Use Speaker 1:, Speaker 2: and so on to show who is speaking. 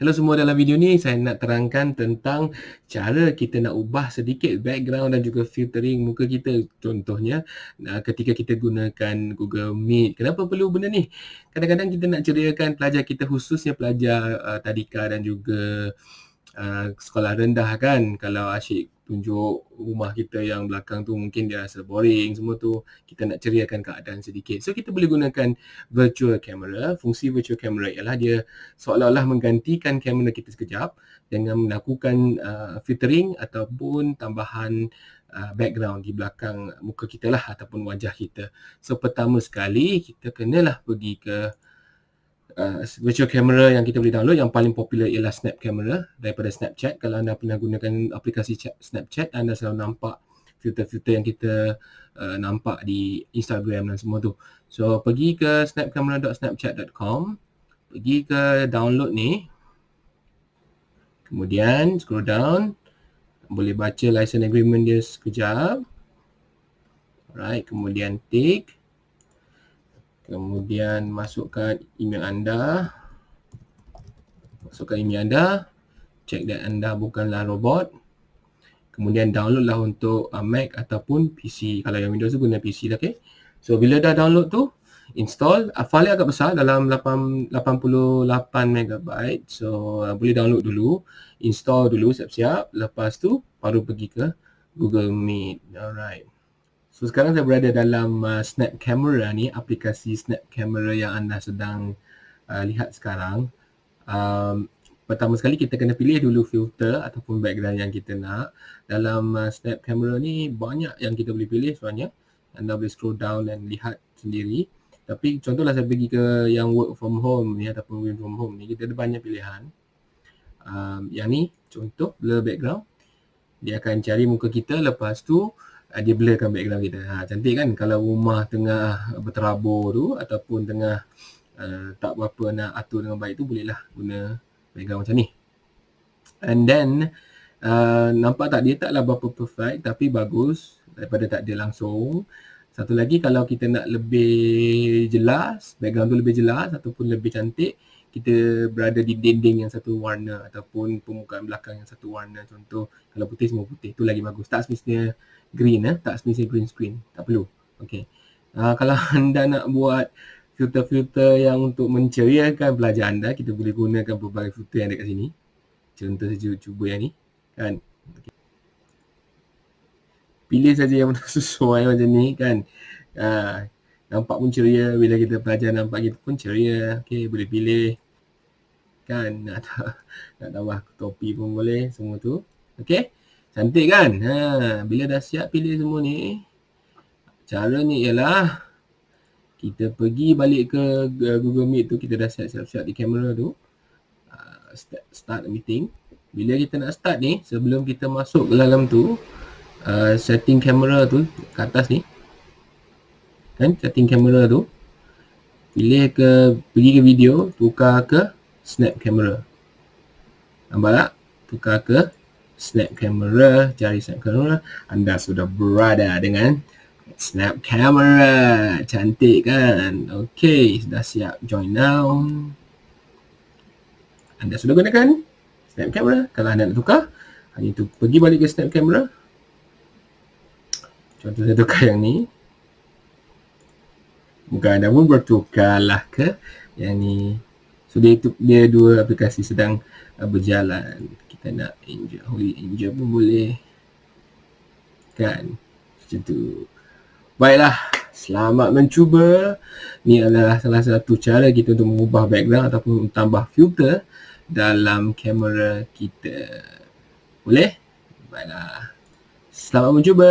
Speaker 1: Hello semua dalam video ni saya nak terangkan tentang cara kita nak ubah sedikit background dan juga filtering muka kita contohnya ketika kita gunakan Google Meet. Kenapa perlu benda ni? Kadang-kadang kita nak ceriakan pelajar kita khususnya pelajar uh, tadika dan juga uh, sekolah rendah kan? Kalau asyik tunjuk rumah kita yang belakang tu mungkin dia rasa boring semua tu kita nak ceriakan keadaan sedikit. So kita boleh gunakan virtual camera. Fungsi virtual camera ialah dia seolah-olah menggantikan kamera kita sekejap dengan melakukan uh, filtering ataupun tambahan uh, background di belakang muka kita lah ataupun wajah kita. So pertama sekali kita kenalah pergi ke uh, virtual camera yang kita boleh download yang paling popular ialah Snap Camera daripada Snapchat. Kalau anda pernah gunakan aplikasi Snapchat, anda selalu nampak filter-filter yang kita uh, nampak di Instagram dan semua tu. So, pergi ke snapcamera.snapchat.com pergi ke download ni. Kemudian scroll down. Boleh baca license agreement dia sekejap. Alright, kemudian tick kemudian masukkan email anda. Masukkan email anda. Check that anda bukanlah robot. Kemudian download lah untuk uh, Mac ataupun PC kalau yang Windows tu guna PC lah okay? So bila dah download tu install. Uh, file agak besar dalam 8, 88 MB so uh, boleh download dulu. Install dulu siap-siap. Lepas tu baru pergi ke Google Meet. Alright So sekarang saya berada dalam uh, Snap Camera ni, aplikasi Snap Camera yang anda sedang uh, lihat sekarang. Um, pertama sekali kita kena pilih dulu filter ataupun background yang kita nak. Dalam uh, Snap Camera ni banyak yang kita boleh pilih sebenarnya. Anda boleh scroll down dan lihat sendiri. Tapi contohlah saya pergi ke yang work from home ni ataupun work from home ni, kita ada banyak pilihan. Um, yang ni contoh blur background. Dia akan cari muka kita lepas tu uh, dia blurkan background kita. Ha, cantik kan kalau rumah tengah berterabur tu ataupun tengah uh, tak berapa nak atur dengan baik tu bolehlah guna background macam ni. And then uh, nampak tak dia taklah berapa perfect tapi bagus daripada tak ada langsung. Satu lagi kalau kita nak lebih jelas, background tu lebih jelas ataupun lebih cantik, kita berada di dinding yang satu warna ataupun permukaan belakang yang satu warna. Contoh kalau putih semua putih, tu lagi bagus. Tak semestinya green eh. Tak semestinya green screen. Tak perlu. Okey uh, kalau anda nak buat filter-filter yang untuk menceriakan belajar anda kita boleh gunakan pelbagai filter yang ada kat sini. Contoh saja cuba yang ni. Kan? Okay. pilih saja yang sesuai macam ni kan? Uh, nampak pun ceria bila kita belajar nampak kita pun ceria okey boleh pilih kan nak nak tambah topi pun boleh semua tu okey Cantik kan? Ha, bila dah siap pilih semua ni, cara ni ialah kita pergi balik ke Google Meet tu, kita dah siap-siap di kamera tu. Uh, start meeting. Bila kita nak start ni, sebelum kita masuk ke dalam tu, uh, setting kamera tu ke atas ni. Kan? Setting kamera tu. Pilih ke, pergi ke video, tukar ke snap camera. Nampak tak? Tukar ke snap camera, cari snap camera, anda sudah berada dengan snap camera. Cantik kan? Okey, sudah siap join now. Anda sudah gunakan snap camera. Kalau anda nak tukar, hanya tu pergi balik ke snap camera. Contoh saya tukar yang ni. Bukan anda pun bertukarlah ke. Yang ni. So dia, itu, dia dua aplikasi sedang uh, berjalan. Kita nak angel holy angel pun boleh. Kan? Macam tu. Baiklah selamat mencuba. Ni adalah salah satu cara kita untuk mengubah background ataupun tambah filter dalam kamera kita. Boleh? Baiklah. Selamat mencuba